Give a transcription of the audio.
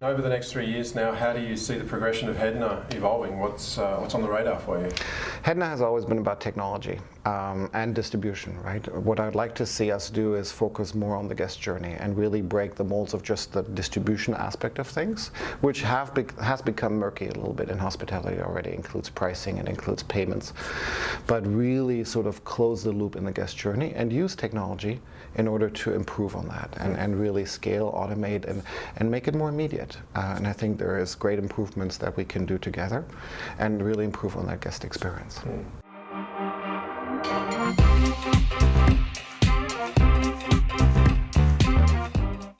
Over the next three years now, how do you see the progression of Hedna evolving? What's, uh, what's on the radar for you? Hedna has always been about technology um, and distribution, right? What I'd like to see us do is focus more on the guest journey and really break the molds of just the distribution aspect of things, which have be has become murky a little bit in hospitality already. Includes pricing and includes payments, but really sort of close the loop in the guest journey and use technology in order to improve on that and, and really scale, automate, and, and make it more immediate it. Uh, and I think there is great improvements that we can do together and really improve on that guest experience. Mm.